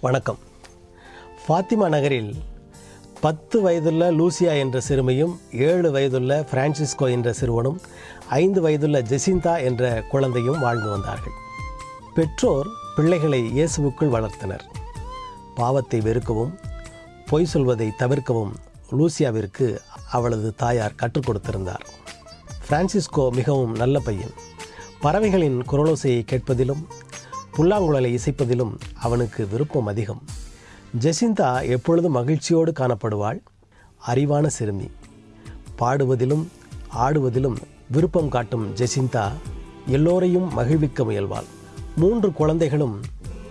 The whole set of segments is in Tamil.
வணக்கம். ஃபாத்திமா நகரில் பத்து வயதுள்ள லூசியா என்ற சிறுமியும் ஏழு வயதுள்ள பிரான்சிஸ்கோ என்ற சிறுவனும் ஐந்து வயதுள்ள ஜெசிந்தா என்ற குழந்தையும் வாழ்ந்து வந்தார்கள். பெற்றோர் பிள்ளைகளை இயேசுவுக்குள் வளர்த்தனர். பாவத்தை வெறுக்கவும் பொய் சொல்வதை தவிர்க்கவும் லூசியாவிற்கு அவளது தாயார் கற்றுக் கொடுத்திருந்தார். பிரான்சிஸ்கோ மிகவும் நல்ல பையன். பறவைகளின் குரலோசையை கேட்பதிலும் புல்லாங்குழலை இசைப்பதிலும் அவனுக்கு விருப்பம் அதிகம். ஜெசிந்தா எப்பொழுதும் மகிழ்ச்சியோடு காணப்படுவாள். அறிவான சிறுமி. பாடுவதிலும் ஆடுவதிலும் விருப்பம் காட்டும் ஜெசிந்தா எல்லோரையும் மகிழ்விக்க முயல்வாள். மூன்று குழந்தைகளும்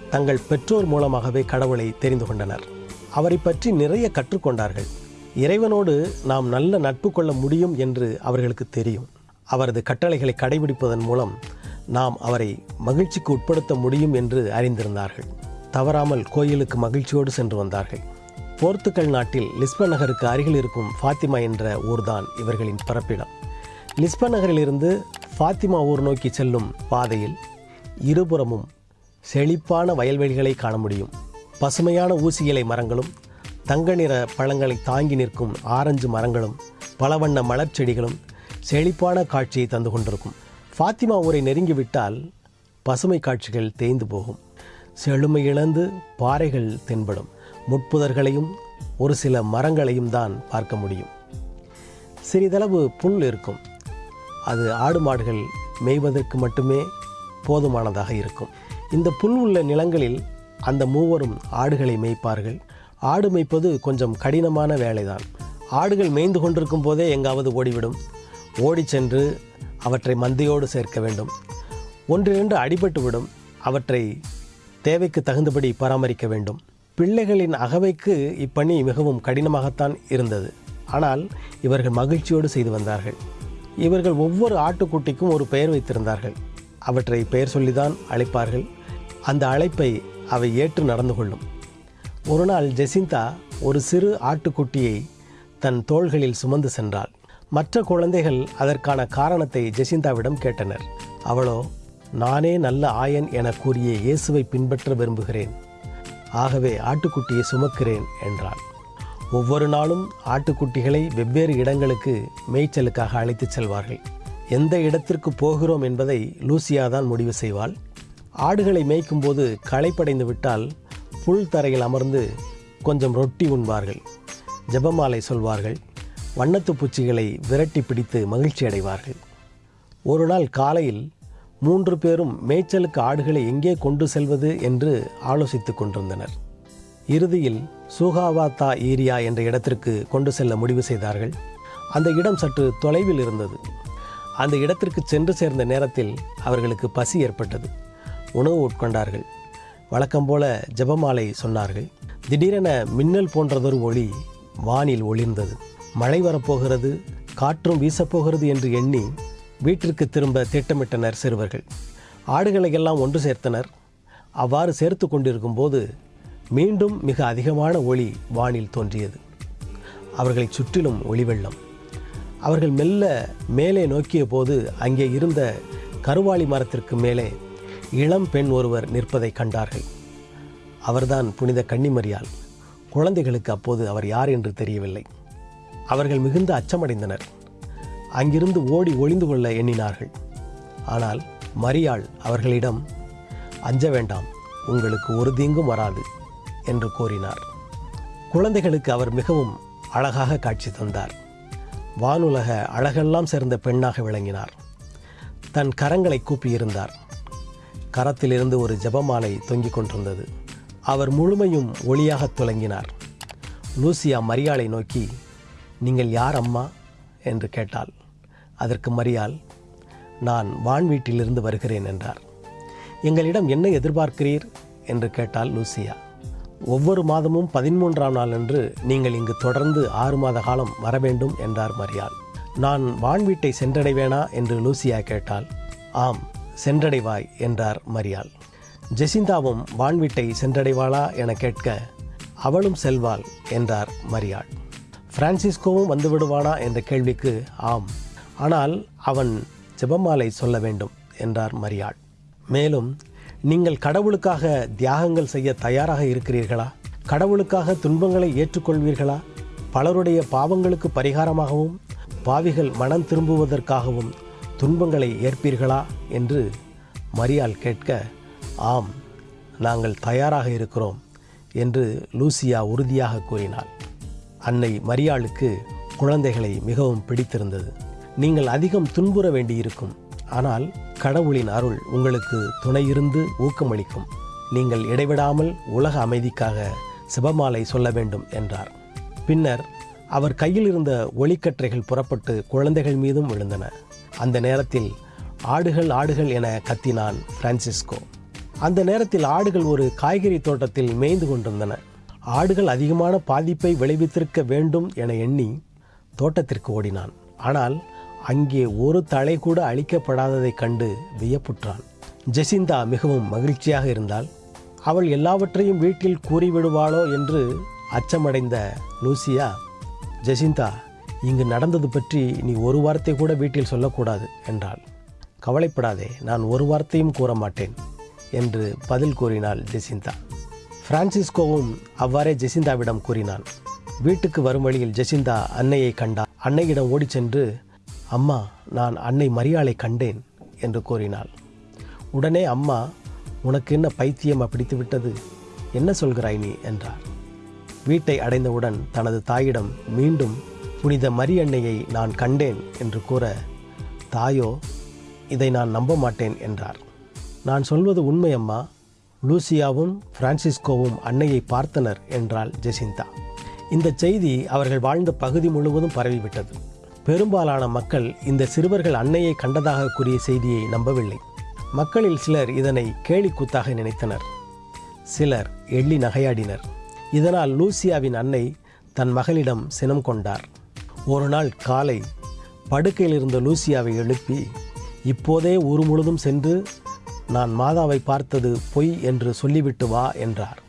தங்கள் பெற்றோர் மூலமாகவே கடவுளை தெரிந்து கொண்டனர். அவரை பற்றி நிறைய கற்றுக்கொண்டார்கள். இறைவனோடு நாம் நல்ல நட்பு கொள்ள முடியும் என்று அவர்களுக்கு தெரியும். அவரது கட்டளைகளை கடைபிடிப்பதன் மூலம் நாம் அவரை மகிழ்ச்சிக்கு உட்படுத்த முடியும் என்று அறிந்திருந்தார்கள். தவறாமல் கோயிலுக்கு மகிழ்ச்சியோடு சென்று வந்தார்கள். போர்த்துக்கல் நாட்டில் லிஸ்பன் நகருக்கு அருகில் இருக்கும் ஃபாத்திமா என்ற ஊர்தான் இவர்களின் பிறப்பிடம். லிஸ்பன் நகரிலிருந்து ஃபாத்திமா ஊர் நோக்கி செல்லும் பாதையில் இருபுறமும் செழிப்பான வயல்வெளிகளை காண முடியும். பசுமையான ஊசி இலை மரங்களும் தங்க நிற பழங்களை தாங்கி நிற்கும் ஆரஞ்சு மரங்களும் பலவண்ண மலர் செடிகளும் செழிப்பான காட்சியை தந்து கொண்டிருக்கும். ஃபாத்திமா ஊரை நெருங்கிவிட்டால் பசுமை காட்சிகள் தேய்ந்து போகும். செழுமை இழந்து பாறைகள் தென்படும். முட்புதர்களையும் ஒரு சில மரங்களையும் தான் பார்க்க முடியும். சிறிதளவு புல் இருக்கும். அது ஆடு மாடுகள் மேய்வதற்கு மட்டுமே போதுமானதாக இருக்கும். இந்த புல் உள்ள நிலங்களில் அந்த மூவரும் ஆடுகளை மேய்ப்பார்கள். ஆடு மேய்ப்பது கொஞ்சம் கடினமான வேலைதான். ஆடுகள் மேய்ந்து கொண்டிருக்கும் போதே எங்காவது ஓடிவிடும். ஓடிச் சென்று அவற்றை மந்தையோடு சேர்க்க வேண்டும். ஒன்றிரண்டு அடிபட்டு விடும். அவற்றை தேவைக்கு தகுந்தபடி பராமரிக்க வேண்டும். பிள்ளைகளின் அகவைக்கு இப்பணி மிகவும் கடினமாகத்தான் இருந்தது. ஆனால் இவர்கள் மகிழ்ச்சியோடு செய்து வந்தார்கள். இவர்கள் ஒவ்வொரு ஆட்டுக்குட்டிக்கும் ஒரு பெயர் வைத்திருந்தார்கள். அவற்றை பெயர் சொல்லிதான் அழைப்பார்கள். அந்த அழைப்பை அவை ஏற்று நடந்து கொள்ளும். ஒரு நாள் ஜெசிந்தா ஒரு சிறு ஆட்டுக்குட்டியை தன் தோள்களில் சுமந்து சென்றாள். மற்ற குழந்தைகள் அதற்கான காரணத்தை ஜெசிந்தாவிடம் கேட்டனர். அவளோ நானே நல்ல ஆயன் என கூறிய இயேசுவை பின்பற்ற விரும்புகிறேன். ஆகவே ஆட்டுக்குட்டியை சுமக்கிறேன் என்றாள். ஒவ்வொரு நாளும் ஆட்டுக்குட்டிகளை வெவ்வேறு இடங்களுக்கு மேய்ச்சலுக்காக அழைத்துச் செல்வார்கள். எந்த இடத்திற்கு போகிறோம் என்பதை லூசியா தான் முடிவு செய்வாள். ஆடுகளை மேய்க்கும்போது களைப்படைந்து விட்டால் புல் தரையில் அமர்ந்து கொஞ்சம் ரொட்டி உண்பார்கள். ஜெபமாலை சொல்வார்கள். வண்ணத்து பூச்சிகளை விரட்டி பிடித்து மகிழ்ச்சி அடைவார்கள் ஒரு நாள் காலையில் மூன்று பேரும் மேய்ச்சலுக்கு ஆடுகளை எங்கே கொண்டு செல்வது என்று ஆலோசித்துக் கொண்டிருந்தனர். இறுதியில் சூகாவாத்தா ஏரியா என்ற இடத்திற்கு கொண்டு செல்ல முடிவு செய்தார்கள். அந்த இடம் சற்று தொலைவில் இருந்தது. அந்த இடத்திற்கு சென்று சேர்ந்த நேரத்தில் அவர்களுக்கு பசி ஏற்பட்டது. உணவு உட்கொண்டார்கள். வழக்கம் போல ஜெபமாலை சொன்னார்கள். திடீரென மின்னல் போன்றதொரு ஒளி வானில் ஒளிர்ந்தது. மழை வரப்போகிறது காற்றும் வீசப்போகிறது என்று எண்ணி வீட்டிற்கு திரும்ப திட்டமிட்டனர் சிறுவர்கள். ஆடுகளை எல்லாம் ஒன்று சேர்த்தனர். அவ்வாறு சேர்த்து கொண்டிருக்கும் போது மீண்டும் மிக அதிகமான ஒளி வானில் தோன்றியது. அவர்களைச் சுற்றிலும் ஒளி வெள்ளம் அவர்கள் மெல்ல மேலே நோக்கிய போது அங்கே இருந்த கருவாளி மரத்திற்கு மேலே இளம் பெண் ஒருவர் நிற்பதை கண்டார்கள். அவர்தான் புனித கன்னிமரியால் குழந்தைகளுக்கு அப்போது அவர் யார் என்று தெரியவில்லை. அவர்கள் மிகுந்த அச்சமடைந்தனர். அங்கிருந்து ஓடி ஒளிந்து கொள்ள எண்ணினார்கள். ஆனால் மரியாள் அவர்களிடம் அஞ்ச வேண்டாம் உங்களுக்கு ஒரு தீங்கும் வராது என்று கூறினார். குழந்தைகளுக்கு அவர் மிகவும் அழகாக காட்சி தந்தார். வானுலக அழகெல்லாம் சேர்ந்த பெண்ணாக விளங்கினார். தன் கரங்களை கூப்பியிருந்தார். கரத்திலிருந்து ஒரு ஜெபமாலை தொங்கிக் கொண்டிருந்தது. அவர் முழுமையும் ஒளியாக துலங்கினார். லூசியா மரியாளை நோக்கி நீங்கள் யார் அம்மா? என்று கேட்டாள். அதற்கு மரியாள் நான் வான் வீட்டிலிருந்து வருகிறேன் என்றார். எங்களிடம் என்ன எதிர்பார்க்கிறீர்? என்று கேட்டாள் லூசியா. ஒவ்வொரு மாதமும் பதிமூன்றாம் நாள் அன்று நீங்கள் இங்கு தொடர்ந்து ஆறு மாத காலம் வர வேண்டும் என்றார் மரியாள். நான் வான் வீட்டை சென்றடைவேனா? என்று லூசியா கேட்டாள். ஆம் சென்றடைவாய் என்றார் மரியாள். ஜெசிந்தாவும் வான் வீட்டை சென்றடைவாளா? என கேட்க அவளும் செல்வாள் என்றார் மரியாள். பிரான்சிஸ்கோவும் வந்துவிடுவானா என்ற கேள்விக்கு ஆம். ஆனால் அவன் ஜெபமாலை சொல்ல வேண்டும் என்றார் மரியாள். மேலும் நீங்கள் கடவுளுக்காக தியாகங்கள் செய்ய தயாராக இருக்கிறீர்களா? கடவுளுக்காக துன்பங்களை ஏற்றுக்கொள்வீர்களா? பலருடைய பாவங்களுக்கு பரிகாரமாகவும் பாவிகள் மனம் திரும்புவதற்காகவும் துன்பங்களை ஏற்பீர்களா? என்று மரியாள் கேட்க ஆம் நாங்கள் தயாராக இருக்கிறோம் என்று லூசியா உறுதியாக கூறினாள். அன்னை மரியாளுக்கு குழந்தைகளை மிகவும் பிடித்திருந்தது. நீங்கள் அதிகம் துன்புற வேண்டியிருக்கும். ஆனால் கடவுளின் அருள் உங்களுக்கு துணையிருந்து ஊக்கமளிக்கும். நீங்கள் இடைவிடாமல் உலக அமைதிக்காக சிவமாலை சொல்ல வேண்டும் என்றார். பின்னர் அவர் கையில் இருந்த ஒளிக்கற்றைகள் புறப்பட்டு குழந்தைகள் மீதும் விழுந்தன. அந்த நேரத்தில் ஆடுகள் ஆடுகள் என கத்தினான் பிரான்சிஸ்கோ. அந்த நேரத்தில் ஆடுகள் ஒரு காய்கறி தோட்டத்தில் மேய்ந்து கொண்டிருந்தன. ஆடுகள் அதிகமான பாதிப்பை விளைவித்திருக்க வேண்டும் என எண்ணி தோட்டத்திற்கு ஓடினான். ஆனால் அங்கே ஒரு தலை கூட அழிக்கப்படாததைக் கண்டு வியப்புற்றான். ஜெசிந்தா மிகவும் மகிழ்ச்சியாக இருந்தால் அவள் எல்லாவற்றையும் வீட்டில் கூறிவிடுவாளோ என்று அச்சமடைந்த லூசியா ஜெசிந்தா இங்கு நடந்தது பற்றி நீ ஒரு வார்த்தை கூட வீட்டில் சொல்லக்கூடாது என்றாள். கவலைப்படாதே நான் ஒரு வார்த்தையும் கூற மாட்டேன் என்று பதில் கூறினாள் ஜெசிந்தா. பிரான்சிஸ்கோவும் அவ்வாறே ஜெசிந்தாவிடம் கூறினான் வீட்டுக்கு வரும் வழியில் ஜெசிந்தா அன்னையை கண்டார் அன்னையிடம் ஓடிச் சென்று அம்மா நான் அன்னை மரியாளை கண்டேன் என்று கூறினாள். உடனே அம்மா உனக்கு என்ன பைத்தியம் பிடித்து விட்டது என்ன சொல்கிறாய் நீ? என்றார். வீட்டை அடைந்தவுடன் தனது தாயிடம் மீண்டும் புனித மரியன்னையை நான் கண்டேன் என்று கூற தாயோ இதை நான் நம்ப மாட்டேன் என்றார். நான் சொல்வது உண்மை அம்மா. லூசியாவும் பிரான்சிஸ்கோவும் அன்னையை பார்த்தனர் என்றாள் ஜெசிந்தா. இந்த செய்தி அவர்கள் வாழ்ந்த பகுதி முழுவதும் பரவிவிட்டது. பெரும்பாலான மக்கள் இந்த சிறுவர்கள் அன்னையை கண்டதாக கூறிய செய்தியை நம்பவில்லை. மக்களில் சிலர் இதனை கேலிக்கூத்தாக நினைத்தனர். சிலர் எள்ளி நகையாடினர். இதனால் லூசியாவின் அன்னை தன் மகளிடம் சினம் கொண்டார். ஒரு நாள் காலை படுக்கையில் இருந்த லூசியாவை எழுப்பி இப்போதே ஊர் முழுதும் சென்று நான் மாதாவை பார்த்தது பொய் என்று சொல்லிவிட்டு வா என்றார்.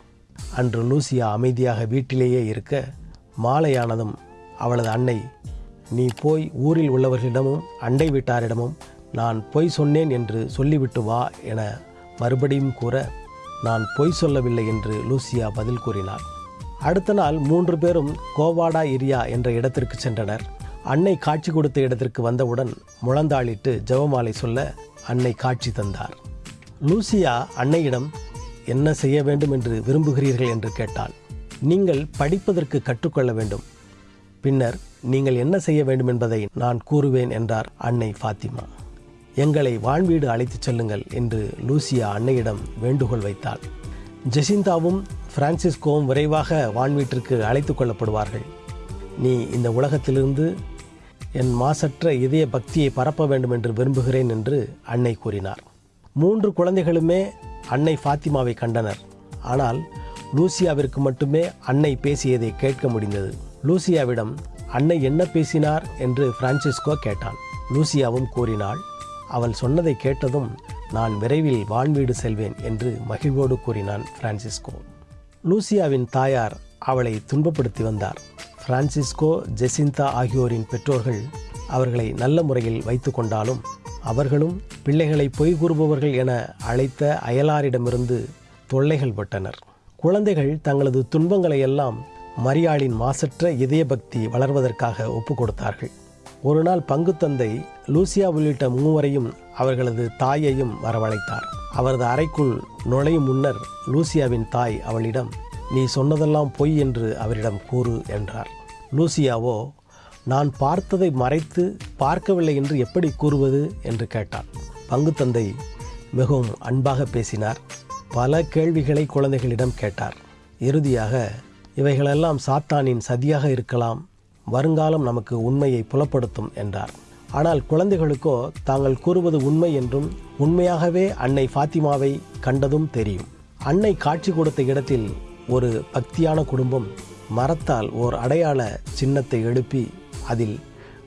அன்று லூசியா அமைதியாக வீட்டிலேயே இருக்க மாலையானதும் அவளது அன்னை நீ போய் ஊரில் உள்ளவர்களிடமும் அண்டை வீட்டாரிடமும் நான் பொய் சொன்னேன் என்று சொல்லிவிட்டு வா என மறுபடியும் கூற நான் பொய் சொல்லவில்லை என்று லூசியா பதில் கூறினார் அடுத்த நாள் மூன்று பேரும் கோவாடா இரியா என்ற இடத்திற்கு சென்றனர். அன்னை காட்சி கொடுத்த இடத்திற்கு வந்தவுடன் முழந்தாளிட்டு ஜெபமாலை சொல்ல அன்னை காட்சி தந்தார். லூசியா அன்னையிடம் என்ன செய்ய வேண்டும் என்று விரும்புகிறீர்கள்? என்று கேட்டாள். நீங்கள் படிப்பதற்கு கற்றுக்கொள்ள வேண்டும். பின்னர் நீங்கள் என்ன செய்ய வேண்டும் என்பதை நான் கூறுவேன் என்றார் அன்னை ஃபாத்திமா. எங்களை வான்வீடு அழைத்துச் செல்லுங்கள் என்று லூசியா அன்னையிடம் வேண்டுகோள் வைத்தாள். ஜெசிந்தாவும் பிரான்சிஸ்கோவும் விரைவாக வான்வீட்டிற்கு அழைத்து கொள்ளப்படுவார்கள். நீ இந்த உலகத்திலிருந்து என் மாசற்ற இதய பக்தியை பரப்ப வேண்டும் என்று விரும்புகிறேன் என்று அன்னை கூறினார். மூன்று குழந்தைகளுமே அன்னை ஃபாத்திமாவை கண்டனர். ஆனால் லூசியாவிற்கு மட்டுமே அன்னை பேசியதை கேட்க முடிந்தது. லூசியாவிடம் அன்னை என்ன பேசினார்? என்று பிரான்சிஸ்கோ கேட்டான். லூசியாவும் கூறினாள் அவள் சொன்னதை கேட்டதும் நான் விரைவில் வான்வீடு செல்வேன் என்று மகிழ்வோடு கூறினான் பிரான்சிஸ்கோ. லூசியாவின் தாயார் அவளை துன்பப்படுத்தி வந்தார். பிரான்சிஸ்கோ ஜெசிந்தா ஆகியோரின் பெற்றோர்கள் அவர்களை நல்ல முறையில் வைத்து கொண்டாலும் அவர்களும் பிள்ளைகளை பொய் கூறுபவர்கள் என அழைத்த அயலாரிடமிருந்து தொல்லைகள் பட்டனர். குழந்தைகள் தங்களது துன்பங்களை எல்லாம் மரியாளின் மாசற்ற இதயபக்தி வளர்வதற்காக ஒப்பு கொடுத்தார்கள் ஒரு நாள் பங்குத்தந்தை லூசியா உள்ளிட்ட மூவரையும் அவர்களது தாயையும் வரவழைத்தார். அவரது அறைக்குள் நுழையும் முன்னர் லூசியாவின் தாய் அவளிடம் நீ சொன்னதெல்லாம் பொய் என்று அவரிடம் கூறு என்றார். லூசியாவோ நான் பார்த்ததை மறைத்து பார்க்கவில்லை என்று எப்படி கூறுவது என்று கேட்டான் பங்குத்தந்தை மிகவும் அன்பாக பேசினார். பல கேள்விகளை குழந்தைகளிடம் கேட்டார். இறுதியாக இவைகளெல்லாம் சாத்தானின் சதியாக இருக்கலாம். வருங்காலம் நமக்கு உண்மையை புலப்படுத்தும் என்றார். ஆனால் குழந்தைகளுக்கோ தாங்கள் கூறுவது உண்மை என்றும் உண்மையாகவே அன்னை ஃபாத்திமாவை கண்டதும் தெரியும். அன்னை காட்சி கொடுத்த இடத்தில் ஒரு பக்தியான குடும்பம் மரத்தால் ஓர் அடையாள சின்னத்தை எழுப்பி அதில்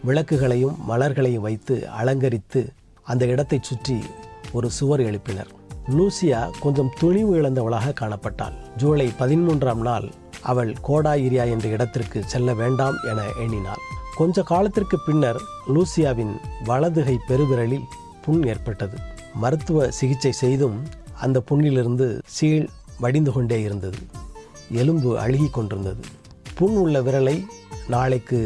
விளக்குகளையும் மலர்களையும் வைத்து அலங்கரித்து அந்த இடத்தைச் சுற்றி ஒரு சுவர் எழுப்பினர். லூசியா கொஞ்சம் துணிவு இழந்தவளாக காணப்பட்டாள். ஜூலை பதிமூன்றாம் நாள் அவள் கோடாயிரியா என்ற இடத்திற்கு செல்ல வேண்டாம் என எண்ணினாள். கொஞ்ச காலத்திற்கு பின்னர் லூசியாவின் வலதுகை பெருவிரலில் புண் ஏற்பட்டது. மருத்துவ சிகிச்சை செய்தும் அந்த புண்ணிலிருந்து சீழ் வடிந்து கொண்டே இருந்தது. எலும்பு அழுகி கொண்டிருந்தது. புண் உள்ள விரலை நாளைக்கு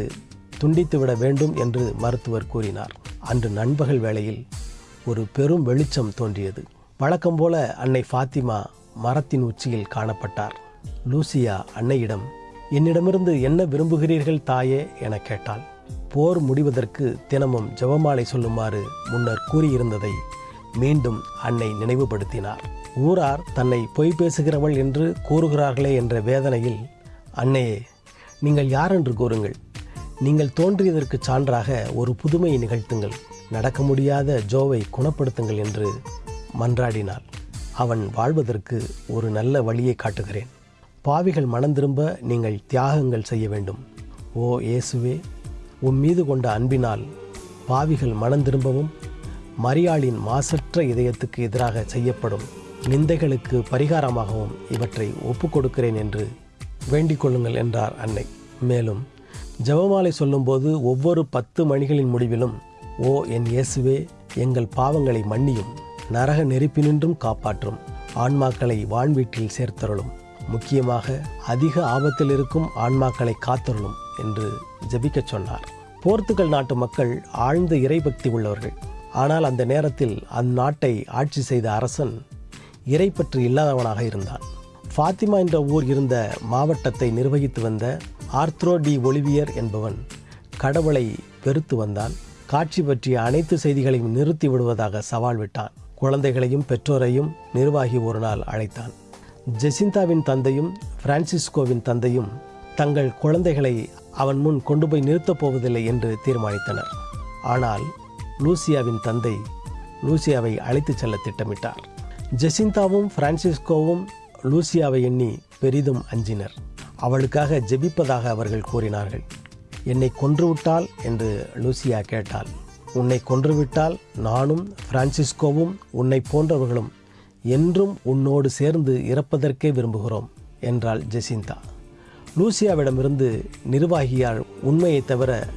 துண்டித்துவிட வேண்டும் என்று மருத்துவர் கூறினார். அன்று நண்பகல் வேளையில் ஒரு பெரும் வெளிச்சம் தோன்றியது. வழக்கம் போல அன்னை ஃபாத்திமா மரத்தின் உச்சியில் காணப்பட்டார். லூசியா அன்னையிடம் என்னிடமிருந்து என்ன விரும்புகிறீர்கள் தாயே? என கேட்டாள். போர் முடிவதற்கு தினமும் ஜெபமாலை சொல்லுமாறு முன்னர் கூறியிருந்ததை மீண்டும் அன்னை நினைவுபடுத்தினார். ஊரார் தன்னை பொய் பேசுகிறவள் என்று கூறுகிறார்களே என்ற வேதனையில் அன்னையே நீங்கள் யார் என்று கூறுங்கள். நீங்கள் தோன்றியதற்கு சான்றாக ஒரு புதுமையை நிகழ்த்துங்கள். நடக்க முடியாத ஜோவை குணப்படுத்துங்கள் என்று மன்றாடினாள். அவன் வாழ்வதற்கு ஒரு நல்ல வழியை காட்டுகிறேன். பாவிகள் மனம் திரும்ப நீங்கள் தியாகங்கள் செய்ய வேண்டும். ஓ இயேசுவே உன் மீது கொண்ட அன்பினால் பாவிகள் மனம் திரும்பவும் மரியாளின் மாசற்ற இதயத்துக்கு எதிராக செய்யப்படும். நிந்தைகளுக்கு பரிகாரமாகவும் இவற்றை ஒப்புக் கொடுக்கிறேன் என்று வேண்டிக் கொள்ளுங்கள் என்றார் அன்னை. மேலும் ஜெபமாலை சொல்லும்போது ஒவ்வொரு பத்து மணிகளின் முடிவிலும் ஓ என் இயேசுவே எங்கள் பாவங்களை மன்னியும் நரக நெருப்பினின்றும் காப்பாற்றும் ஆன்மாக்களை வான்வீட்டில் சேர்த்தருளும் முக்கியமாக அதிக ஆபத்தில் இருக்கும் ஆன்மாக்களை காத்தருளும் என்று ஜெபிக்கச் சொன்னார். போர்த்துகல் நாட்டு மக்கள் ஆழ்ந்த இறைபக்தி உள்ளவர்கள். ஆனால் அந்த நேரத்தில் அந்நாட்டை ஆட்சி செய்த அரசன் இறைப்பற்று இல்லாதவனாக இருந்தான். ஃபாத்திமா என்ற ஊர் இருந்த மாவட்டத்தை நிர்வகித்து வந்த ஆர்த்ரோ டி ஒலிவியர் என்பவன் கடவுளை பெருத்து வந்தான். காட்சி பற்றிய அனைத்து செய்திகளையும் நிறுத்தி விடுவதாக சவால் விட்டான். குழந்தைகளையும் பெற்றோரையும் நிர்வாகி ஒரு நாள் அழைத்தான். ஜெசிந்தாவின் தந்தையும் பிரான்சிஸ்கோவின் தந்தையும் தங்கள் குழந்தைகளை அவன் முன் கொண்டு போய் நிறுத்தப் போவதில்லை என்று தீர்மானித்தனர். ஆனால் லூசியாவின் தந்தை லூசியாவை அழைத்துச் செல்ல திட்டமிட்டார். ஜெசிந்தாவும் பிரான்சிஸ்கோவும் லூசியாவை எண்ணி பெரிதும் அஞ்சினர். அவளுக்காக ஜெபிப்பதாக அவர்கள் கூறினார்கள். என்னை கொன்றுவிட்டால்? என்று லூசியா கேட்டாள். உன்னை கொன்றுவிட்டால் நானும் பிரான்சிஸ்கோவும் உன்னை போன்றவர்களும் என்றும் உன்னோடு சேர்ந்து இறப்பதற்கே விரும்புகிறோம் என்றாள் ஜெசிந்தா. லூசியாவிடமிருந்து நிர்வாகியால் உண்மையை தவிர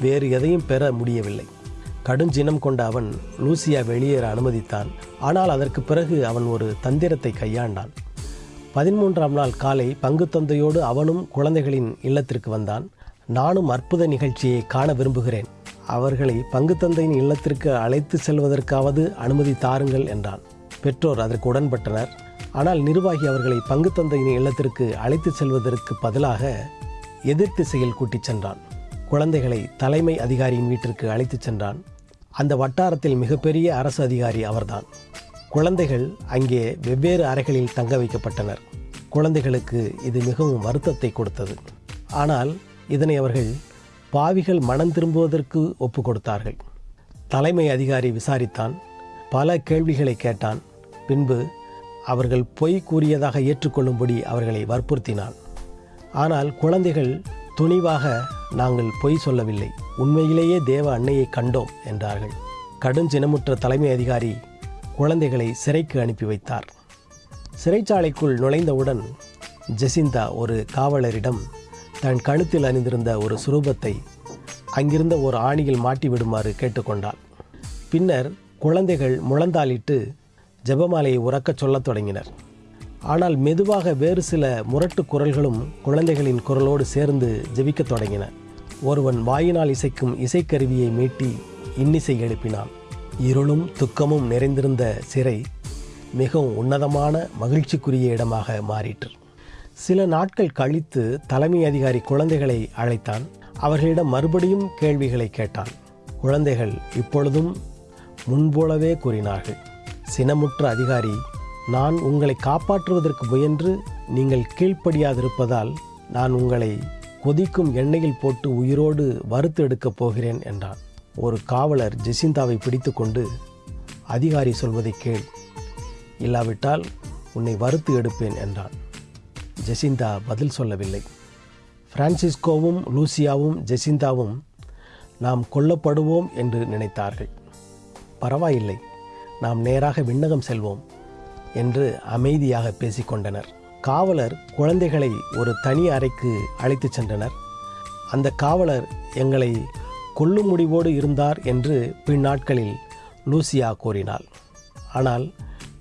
வேறு எதையும் பெற முடியவில்லை. கடுஞ்சினம் கொண்ட அவன் லூசியா வெளியேற அனுமதித்தான். ஆனால் அதற்கு பிறகு அவன் ஒரு தந்திரத்தை கையாண்டான். பதிமூன்றாம் நாள் காலை பங்கு தந்தையோடு அவனும் குழந்தைகளின் இல்லத்திற்கு வந்தான். நானும் அற்புத நிகழ்ச்சியை காண விரும்புகிறேன். அவர்களை பங்கு தந்தையின் இல்லத்திற்கு அழைத்து செல்வதற்காவது அனுமதி தாருங்கள் என்றான். பெற்றோர் அதற்கு உடன்பட்டனர். ஆனால் நிர்வாகி அவர்களை பங்கு தந்தையின் இல்லத்திற்கு அழைத்து செல்வதற்கு பதிலாக எதிர் திசையில் கூட்டிச் சென்றான். குழந்தைகளை தலைமை அதிகாரியின் வீட்டிற்கு அழைத்துச் சென்றான். அந்த வட்டாரத்தில் மிகப்பெரிய அரசு அதிகாரி அவர்தான். குழந்தைகள் அங்கே வெவ்வேறு அறைகளில் தங்க வைக்கப்பட்டனர். குழந்தைகளுக்கு இது மிகவும் வருத்தத்தை கொடுத்தது. ஆனால் இதனை அவர்கள் பாவிகள் மனம் திரும்புவதற்கு ஒப்பு கொடுத்தார்கள் தலைமை அதிகாரி விசாரித்தான் பல கேள்விகளை கேட்டான் பின்பு அவர்கள் பொய் கூறியதாக ஏற்றுக்கொள்ளும்படி அவர்களை வற்புறுத்தினான். ஆனால் குழந்தைகள் துணிவாக நாங்கள் பொய் சொல்லவில்லை. உண்மையிலேயே தேவ அன்னையை கண்டோம் என்றார்கள். கடும் சினமுற்ற தலைமை அதிகாரி குழந்தைகளை சிறைக்கு அனுப்பி வைத்தார். சிறைச்சாலைக்குள் நுழைந்தவுடன் ஜெசிந்தா ஒரு காவலரிடம் தன் கழுத்தில் அணிந்திருந்த ஒரு சுரூபத்தை அங்கிருந்த ஒரு ஆணியில் மாட்டி விடுமாறு கேட்டுக்கொண்டாள். பின்னர் குழந்தைகள் முழந்தாளிட்டு ஜெபமாலையை உறக்கச் சொல்லத் தொடங்கினர். ஆனால் மெதுவாக வேறு சில முரட்டு குரல்களும் குழந்தைகளின் குரலோடு சேர்ந்து ஜெபிக்கத் தொடங்கின. ஒருவன் வாயினால் இசைக்கும் இசைக்கருவியை மீட்டி இன்னிசை எழுப்பினான். இருளும் துக்கமும் நிறைந்திருந்த சிறை மிகவும் உன்னதமான மகிழ்ச்சிக்குரிய இடமாக மாறிற்று. சில நாட்கள் கழித்து தலைமை அதிகாரி குழந்தைகளை அழைத்தான். அவர்களிடம் மறுபடியும் கேள்விகளை கேட்டான். குழந்தைகள் இப்பொழுதும் முன்போலவே கூறினார்கள் சினமுற்ற அதிகாரி நான் உங்களை காப்பாற்றுவதற்கு முயன்று நீங்கள் கீழ்ப்படியாதிருப்பதால் நான் உங்களை கொதிக்கும் எண்ணெயில் போட்டு உயிரோடு வறுத்து எடுக்கப் போகிறேன் என்றான். ஒரு காவலர் ஜெசிந்தாவை பிடித்துக்கொண்டு அதிகாரி சொல்வதை கேள். இல்லாவிட்டால் உன்னை வறுத்து எடுப்பேன் என்றான். ஜெசிந்தா பதில் சொல்லவில்லை. பிரான்சிஸ்கோவும் லூசியாவும் ஜெசிந்தாவும் நாம் கொல்லப்படுவோம் என்று நினைத்தார்கள். பரவாயில்லை. நாம் நேராக விண்ணகம் செல்வோம் என்று அமைதியாக பேசிக்கொண்டனர். காவலர் குழந்தைகளை ஒரு தனி அறைக்கு அழைத்துச் சென்றனர். அந்த காவலர் எங்களை கொல்லும் முடிவோடு இருந்தார் என்று பின்னாட்களில் லூசியா கூறினாள். ஆனால்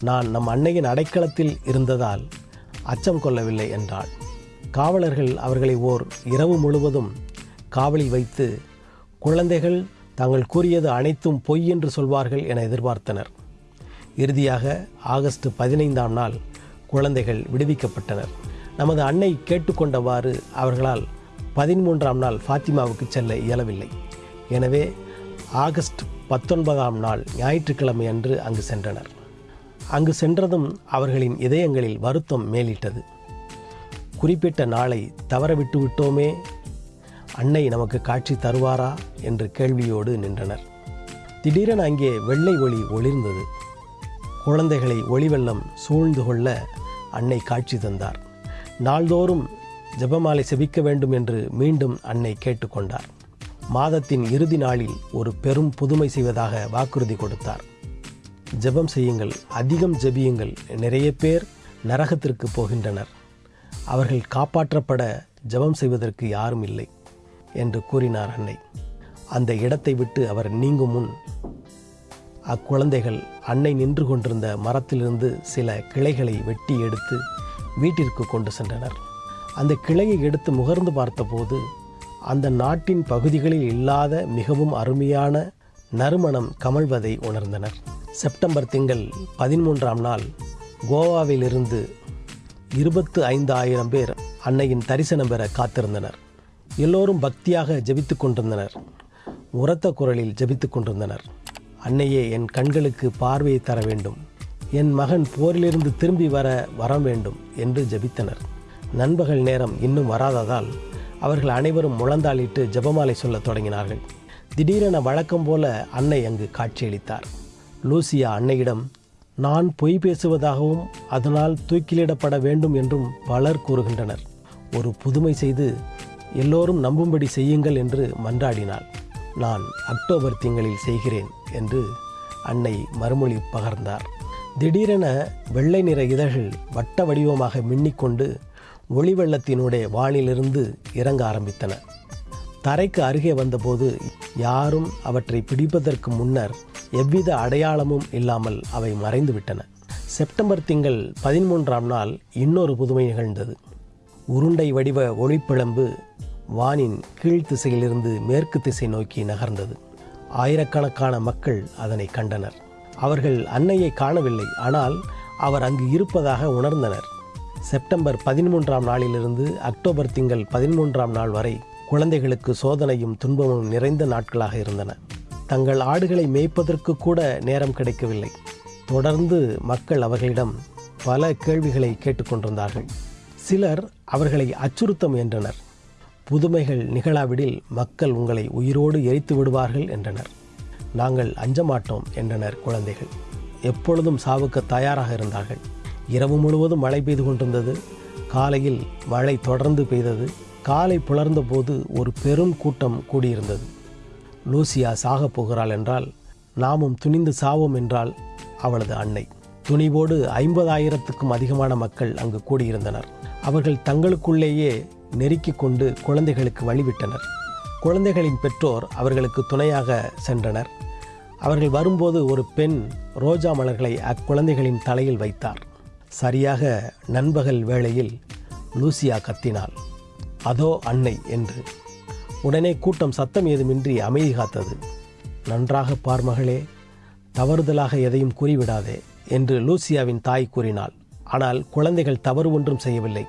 நான் நம் அன்னையின் அடைக்கலத்தில் இருந்ததால் அச்சம் கொள்ளவில்லை என்றாள். காவலர்கள் அவர்களை ஓர் இரவு முழுவதும் காவலில் வைத்து குழந்தைகள் தாங்கள் கூறியது அனைத்தும் பொய் என்று சொல்வார்கள் என எதிர்பார்த்தனர். இறுதியாக ஆகஸ்ட் பதினைந்தாம் நாள் குழந்தைகள் விடுவிக்கப்பட்டனர். நமது அன்னை கேட்டுக்கொண்டவாறு அவர்களால் பதிமூன்றாம் நாள் ஃபாத்திமாவுக்கு செல்ல இயலவில்லை. எனவே ஆகஸ்ட் பத்தொன்பதாம் நாள் ஞாயிற்றுக்கிழமை அன்று அங்கு சென்றனர். அங்கு சென்றதும் அவர்களின் இதயங்களில் வருத்தம் மேலிட்டது. குறிப்பிட்ட நாளை தவற விட்டு விட்டோமே அன்னை நமக்கு காட்சி தருவாரா என்று கேள்வியோடு நின்றனர். திடீரென அங்கே வெள்ளை ஒளி ஒளிர்ந்தது. குழந்தைகளை ஒளிவெள்ளம் சூழ்ந்து கொள்ள அன்னை காட்சி தந்தார். நாள்தோறும் ஜெபமாலை செபிக்க வேண்டும் என்று மீண்டும் அன்னை கேட்டுக்கொண்டார். மாதத்தின் இறுதி நாளில் ஒரு பெரும் புதுமை செய்வதாக வாக்குறுதி கொடுத்தார். ஜெபம் செய்யுங்கள் அதிகம் ஜெபியுங்கள். நிறைய பேர் நரகத்திற்கு போகின்றனர். அவர்கள் காப்பாற்றப்பட ஜெபம் செய்வதற்கு யாரும் இல்லை என்று கூறினார் அன்னை. அந்த இடத்தை விட்டு அவர் நீங்கும் முன் அக்குழந்தைகள் அன்னை நின்று கொண்டிருந்த மரத்திலிருந்து சில கிளைகளை வெட்டி எடுத்து வீட்டிற்கு கொண்டு சென்றனர். அந்த கிளையை எடுத்து முகர்ந்து பார்த்தபோது அந்த நாட்டின் பகுதிகளில் இல்லாத மிகவும் அருமையான நறுமணம் கமழ்வதை உணர்ந்தனர். செப்டம்பர் திங்கள் பதிமூன்றாம் நாள் கோவாவிலிருந்து இருபத்து ஐந்து ஆயிரம் பேர் அன்னையின் தரிசனம் பெற காத்திருந்தனர். எல்லோரும் பக்தியாக ஜபித்து கொண்டிருந்தனர். உரத்த குரலில் ஜபித்து கொண்டிருந்தனர். அன்னையே என் கண்களுக்கு பார்வையை தர வேண்டும். என் மகன் போரிலிருந்து திரும்பி வர வர வேண்டும் என்று ஜெபித்தனர். நண்பகல் நேரம் இன்னும் வராததால் அவர்கள் அனைவரும் முழந்தாளிட்டு ஜெபமாலை சொல்லத் தொடங்கினார்கள். திடீரென வழக்கம் போல அன்னை அங்கு காட்சியளித்தார். லூசியா அன்னையிடம் நான் பொய் பேசுவதாகவும் அதனால் தூக்கிலிடப்பட வேண்டும் என்றும் பலர் கூறுகின்றனர். ஒரு புதுமை செய்து எல்லோரும் நம்பும்படி செய்யுங்கள் என்று மன்றாடினாள். நான் அக்டோபர் திங்களில் செய்கிறேன் என்று அன்னை மறுமொழி பகர்ந்தார். திடீரென வெள்ளை நிற இதழ்கள் வட்ட வடிவமாக மின்னிக்கொண்டு ஒளி வெள்ளத்தினுடைய வானிலிருந்து இறங்க ஆரம்பித்தன. தரைக்கு அருகே வந்தபோது யாரும் அவற்றை பிடிப்பதற்கு முன்னர் எவ்வித அடையாளமும் இல்லாமல் அவை மறைந்துவிட்டன. செப்டம்பர் திங்கள் பதிமூன்றாம் நாள் இன்னொரு புதுமை நிகழ்ந்தது. உருண்டை வடிவ ஒளிப்பிழம்பு வானின் கீழ் திசையிலிருந்து மேற்கு திசை நோக்கி நகர்ந்தது. ஆயிரக்கணக்கான மக்கள் அதனை கண்டனர். அவர்கள் அன்னையை காணவில்லை ஆனால் அவர் அங்கு இருப்பதாக உணர்ந்தனர். செப்டம்பர் பதிமூன்றாம் நாளிலிருந்து அக்டோபர் திங்கள் பதிமூன்றாம் நாள் வரை குழந்தைகளுக்கு சோதனையும் துன்பமும் நிறைந்த நாட்களாக இருந்தன. தங்கள் ஆடுகளை மேய்ப்பதற்கு கூட நேரம் கிடைக்கவில்லை. தொடர்ந்து மக்கள் அவர்களிடம் பல கேள்விகளை கேட்டுக்கொண்டிருந்தார்கள் சிலர் அவர்களை அச்சுறுத்த முயன்றனர். புதுமைகள் நிகழாவிடில் மக்கள் உங்களை உயிரோடு எரித்து விடுவார்கள் என்றனர். நாங்கள் அஞ்சமாட்டோம் என்றனர் குழந்தைகள். எப்பொழுதும் சாவுக்கு தயாராக இருந்தார்கள். இரவு முழுவதும் மழை பெய்து கொண்டிருந்தது. காலையில் மழை தொடர்ந்து பெய்தது. காலை புலர்ந்த போது ஒரு பெரும் கூட்டம் கூடியிருந்தது. லூசியா சாகப் போகிறாள் என்றால் நாமும் துணிந்து சாவோம் என்றால் அவளது அன்னை. துணிவோடு ஐம்பதாயிரத்துக்கும் அதிகமான மக்கள் அங்கு கூடியிருந்தனர். அவர்கள் தங்களுக்குள்ளேயே நெருக்கிக் கொண்டு குழந்தைகளுக்கு வழிவிட்டனர். குழந்தைகளின் பெற்றோர் அவர்களுக்கு துணையாக சென்றனர். அவர்கள் வரும்போது ஒரு பெண் ரோஜா மலர்களை அக்குழந்தைகளின் தலையில் வைத்தார். சரியாக நண்பகல் வேளையில் லூசியா கத்தினாள். அதோ அன்னை என்று. உடனே கூட்டம் சத்தம் ஏதுமின்றி அமைதி காத்தது. நன்றாக பார் மகளே தவறுதலாக எதையும் கூறிவிடாதே என்று லூசியாவின் தாய் கூறினாள். ஆனால் குழந்தைகள் தவறு ஒன்றும் செய்யவில்லை.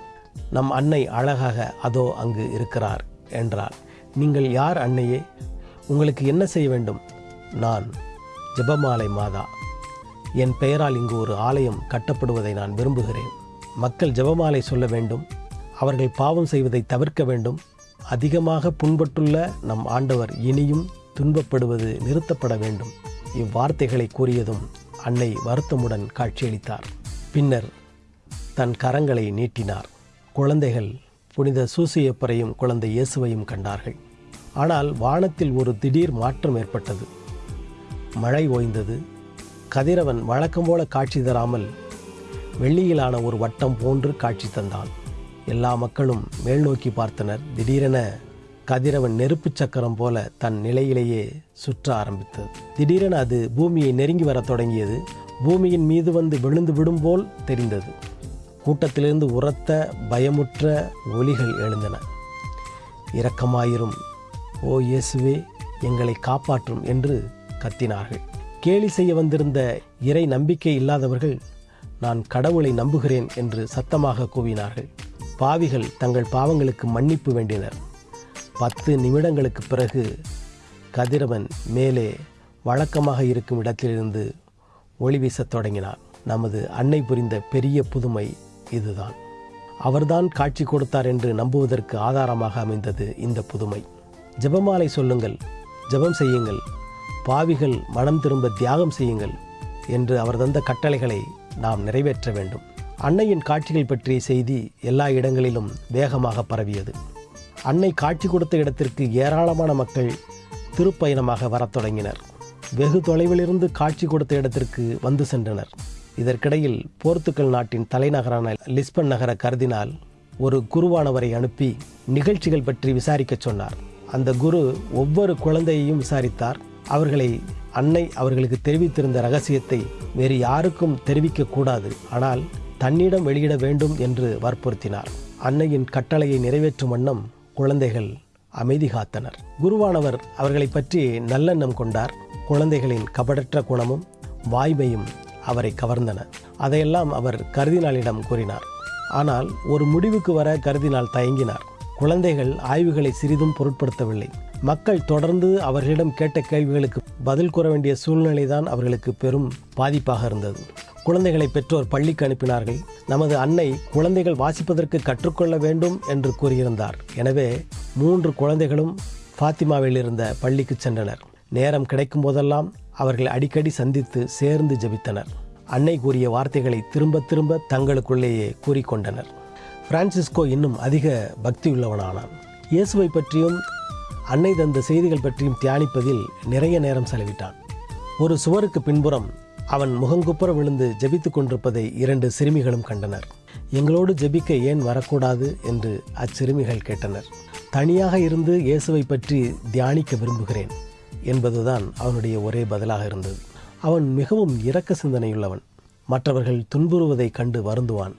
நம் அன்னை அழகாக அதோ அங்கு இருக்கிறார் என்றார் நீங்கள் யார் அன்னையே? உங்களுக்கு என்ன செய்ய வேண்டும்? நான் ஜெபமாலை மாதா. என் பெயரால் இங்கு ஒரு ஆலயம் கட்டப்படுவதை நான் விரும்புகிறேன். மக்கள் ஜெபமாலை சொல்ல வேண்டும். அவர்கள் பாவம் செய்வதை தவிர்க்க வேண்டும். அதிகமாக புண்பட்டுள்ள நம் ஆண்டவர் இனியும் துன்பப்படுவது நிறுத்தப்பட வேண்டும். இவ்வார்த்தைகளை கூறியதும் அன்னை வருத்தமுடன் காட்சியளித்தார். பின்னர் தன் கரங்களை நீட்டினார். குழந்தைகள் புனித சூசியப்பரையும் குழந்தை இயேசுவையும் கண்டார்கள். ஆனால் வானத்தில் ஒரு திடீர் மாற்றம் ஏற்பட்டது. மழை ஓய்ந்தது. கதிரவன் வழக்கம் போல காட்சி தராமல் வெள்ளியிலான ஒரு வட்டம் போன்று காட்சி தந்தான். எல்லா மக்களும் மேல் நோக்கி பார்த்தனர். திடீரென கதிரவன் நெருப்புச் சக்கரம் போல தன் நிலையிலேயே சுற்ற ஆரம்பித்தது. திடீரென அது பூமியை நெருங்கி வரத் தொடங்கியது. பூமியின் மீது வந்து விழுந்து விடும் போல் தெரிந்தது. கூட்டத்திலிருந்து உரத்த பயமுற்ற ஒலிகள் எழுந்தன. இரக்கமாயிரும் ஓ இயேசுவே எங்களை காப்பாற்றும் என்று கத்தினார்கள். கேலி செய்ய வந்திருந்த இறை நம்பிக்கை இல்லாதவர்கள் நான் கடவுளை நம்புகிறேன் என்று சத்தமாக கூவினார்கள். பாவிகள் தங்கள் பாவங்களுக்கு மன்னிப்பு வேண்டினர். பத்து நிமிடங்களுக்கு பிறகு கதிரவன் மேலே வழக்கமாக இருக்கும் இடத்திலிருந்து ஒளி வீசத் தொடங்கினார். நமது அன்னை புரிந்த பெரிய புதுமை இதுதான். அவர்தான் காட்சி கொடுத்தார் என்று நம்புவதற்கு ஆதாரமாக அமைந்தது இந்த புதுமை. ஜெபமாலை சொல்லுங்கள் ஜெபம் செய்யுங்கள். பாவிகள் மனம் திரும்ப தியாகம் செய்யுங்கள் என்று அவர் தந்த கட்டளைகளை நாம் நிறைவேற்ற வேண்டும். அன்னையின் காட்சிகள் பற்றிய செய்தி எல்லா இடங்களிலும் வேகமாக பரவியது. அன்னை காட்சி கொடுத்த இடத்திற்கு ஏராளமான மக்கள் திருப்பயணமாக வரத் தொடங்கினர். வெகு தொலைவிலிருந்து காட்சி கொடுத்த இடத்திற்கு வந்து சென்றனர். இதற்கிடையில் போர்த்துக்கல் நாட்டின் தலைநகரான லிஸ்பன் நகர கருதினால் ஒரு குருவானவரை அனுப்பி நிகழ்ச்சிகள் பற்றி விசாரிக்கச் சொன்னார். அந்த குரு ஒவ்வொரு குழந்தையையும் விசாரித்தார். அவர்களை அன்னை அவர்களுக்கு தெரிவித்திருந்த ரகசியத்தை வேறு யாருக்கும் தெரிவிக்க கூடாது. ஆனால் தன்னிடம் வெளியிட வேண்டும் என்று வற்புறுத்தினார். அன்னையின் கட்டளையை நிறைவேற்றும் வண்ணம் குழந்தைகள் அமைதி காத்தனர். குருவானவர் அவர்களை பற்றி நல்லெண்ணம் கொண்டார். குழந்தைகளின் கபடற்ற குணமும் வாய்மையும் அவரை கவர்ந்தன. அதையெல்லாம் அவர் கருதினாலிடம் கூறினார். ஆனால் ஒரு முடிவுக்கு வர கருதினால் தயங்கினார். குழந்தைகள் ஆய்வுகளை சிறிதும் பொருட்படுத்தவில்லை. மக்கள் தொடர்ந்து அவர்களிடம் கேட்ட கேள்விகளுக்கு பதில் கூற வேண்டிய சூழ்நிலைதான் அவர்களுக்கு பெரும் பாதிப்பாக இருந்தது. குழந்தைகளை பெற்றோர் பள்ளிக்கு அனுப்பினார்கள். நமது அன்னை குழந்தைகள் வாசிப்பதற்கு கற்றுக்கொள்ள வேண்டும் என்று கூறியிருந்தார். எனவே மூன்று குழந்தைகளும் ஃபாத்திமாவில் இருந்த பள்ளிக்கு சென்றனர். நேரம் கிடைக்கும் போதெல்லாம் அவர்கள் அடிக்கடி சந்தித்து சேர்ந்து ஜெபித்தனர். அன்னை கூறிய வார்த்தைகளை திரும்ப திரும்ப தங்களுக்குள்ளேயே கூறிக்கொண்டனர். பிரான்சிஸ்கோ இன்னும் அதிக பக்தியுள்ளவனானான் இயேசுவை பற்றியும் அன்னை தந்த செய்திகள் பற்றியும் தியானிப்பதில் நிறைய நேரம் செலவிட்டான். ஒரு சுவருக்கு பின்புறம் அவன் முகங்குப்புற விழுந்து ஜெபித்துக் கொண்டிருப்பதை இரண்டு சிறுமிகளும் கண்டனர். எங்களோடு ஜெபிக்க ஏன் வரக்கூடாது? என்று அச்சிறுமிகள் கேட்டனர். தனியாக இருந்து இயேசுவை பற்றி தியானிக்க விரும்புகிறேன் என்பதுதான் அவனுடைய ஒரே பதிலாக இருந்தது. அவன் மிகவும் இரக்க சிந்தனையுள்ளவன். மற்றவர்கள் துன்புறுவதைக் கண்டு வருந்துவான்.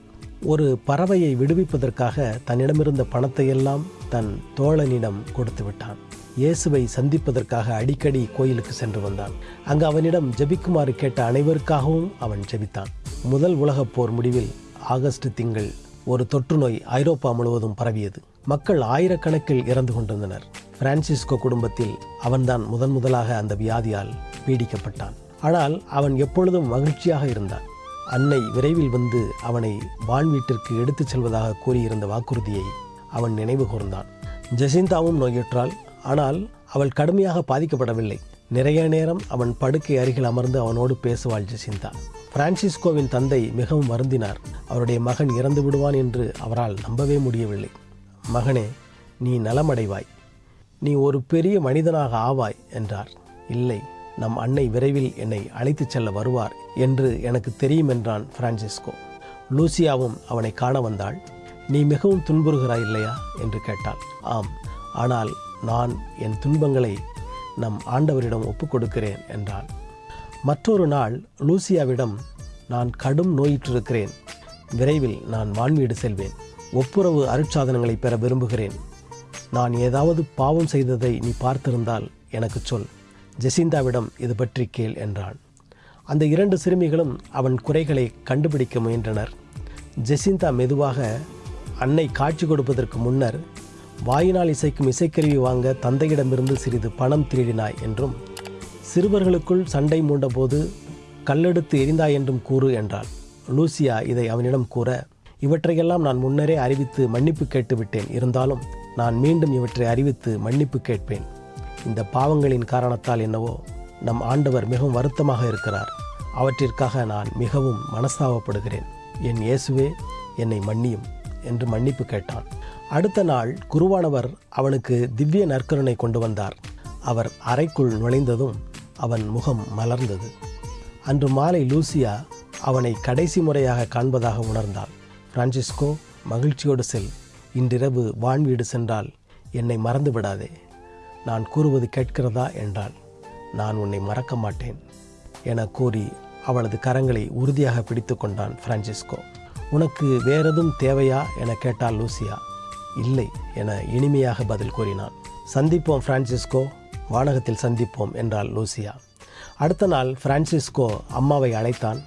ஒரு பறவையை விடுவிப்பதற்காக தன்னிடமிருந்த பணத்தையெல்லாம் தன் தோழனிடம் கொடுத்து விட்டான். இயேசுவை சந்திப்பதற்காக அடிக்கடி கோயிலுக்கு சென்று வந்தான். அங்கு அவனிடம் ஜெபிக்குமாறு கேட்ட அனைவருக்காகவும் அவன் ஜெபித்தான். முதல் உலகப் போர் முடிவில் ஆகஸ்ட் திங்கள் ஒரு தொற்று நோய் ஐரோப்பா முழுவதும் பரவியது. மக்கள் ஆயிரக்கணக்கில் இறந்து கொண்டிருந்தனர். பிரான்சிஸ்கோ குடும்பத்தில் அவன்தான் முதன் முதலாக அந்த வியாதியால் பீடிக்கப்பட்டான். ஆனால் அவன் எப்பொழுதும் மகிழ்ச்சியாக இருந்தான். அன்னை விரைவில் வந்து அவனை வான் வீட்டிற்கு எடுத்துச் செல்வதாக கூறியிருந்த வாக்குறுதியை அவன் நினைவு கூர்ந்தான். ஜெசிந்தாவும் நோயுற்றாள். ஆனால் அவள் கடுமையாக பாதிக்கப்படவில்லை. நிறைய நேரம் அவன் படுக்கை அருகில் அமர்ந்து அவனோடு பேசுவாள் ஜெசிந்தா. பிரான்சிஸ்கோவின் தந்தை மிகவும் வருந்தினார். அவருடைய மகன் இறந்து விடுவான் என்று அவரால் நம்பவே முடியவில்லை. மகனே நீ நலமடைவாய். நீ ஒரு பெரிய மனிதனாக ஆவாய் என்றார். இல்லை நம் அன்னை விரைவில் என்னை அழைத்துச் செல்ல வருவார் என்று எனக்கு தெரியும் என்றான் பிரான்சிஸ்கோ. லூசியாவும் அவனை காண வந்தாள். நீ மிகவும் துன்புறுகிறாய் இல்லையா? என்று கேட்டாள். ஆம் ஆனால் நான் என் துன்பங்களை நம் ஆண்டவரிடம் ஒப்புக் கொடுக்கிறேன் என்றாள். மற்றொரு நாள் லூசியாவிடம் நான் கடும் நோயிற்றிருக்கிறேன். விரைவில் நான் வான்வீடு செல்வேன். ஒப்புரவு அருட்சாதனங்களை பெற விரும்புகிறேன். நான் ஏதாவது பாவம் செய்ததை நீ பார்த்திருந்தால் எனக்கு சொல். ஜெசிந்தாவிடம் இது பற்றி கேள் என்றான் அந்த இரண்டு சிறுமிகளும் அவன் குறைகளை கண்டுபிடிக்க முயன்றனர். ஜெசிந்தா மெதுவாக அன்னை காட்சி கொடுப்பதற்கு முன்னர் வாயினால் இசைக்கும் இசைக்கருவி வாங்க தந்தையிடமிருந்து சிறிது பணம் திருடினாய் என்றும் சிறுவர்களுக்குள் சண்டை மூண்டபோது கல்லெடுத்து எரிந்தாய் என்றும் கூறு என்றாள். லூசியா இதை அவனிடம் கூற இவற்றையெல்லாம் நான் முன்னரே அறிவித்து மன்னிப்பு கேட்டுவிட்டேன். இருந்தாலும் நான் மீண்டும் இவற்றை அறிவித்து மன்னிப்பு கேட்பேன். இந்த பாவங்களின் காரணத்தால் என்னவோ நம் ஆண்டவர் மிகவும் வருத்தமாக இருக்கிறார். அவற்றிற்காக நான் மிகவும் மனஸ்தாபப்படுகிறேன். என் இயேசுவே என்னை மன்னியும் என்று மன்னிப்பு கேட்டான். அடுத்த நாள் குருவானவர் அவனுக்கு திவ்ய நற்கருணை கொண்டு வந்தார். அவர் அறைக்குள் நுழைந்ததும் அவன் முகம் மலர்ந்தது. அன்று மாலை லூசியா அவனை கடைசி முறையாக காண்பதாக உணர்ந்தாள் பிரான்சிஸ்கோ மகிழ்ச்சியோடு செல். இன்றிரவு வான்வீடு சென்றால் என்னை மறந்து விடாதே. நான் கூறுவது கேட்கிறதா என்றால் நான் உன்னை மறக்க மாட்டேன் என கூறி அவளது கரங்களை உறுதியாக பிடித்து கொண்டான் பிரான்சிஸ்கோ. உனக்கு வேறெதும் தேவையா என கேட்டால் லூசியா. இல்லை என இனிமையாக பதில் கூறினான். சந்திப்போம் பிரான்சிஸ்கோ வானகத்தில் சந்திப்போம் என்றாள் லூசியா. அடுத்த நாள் பிரான்சிஸ்கோ அம்மாவை அழைத்தான்.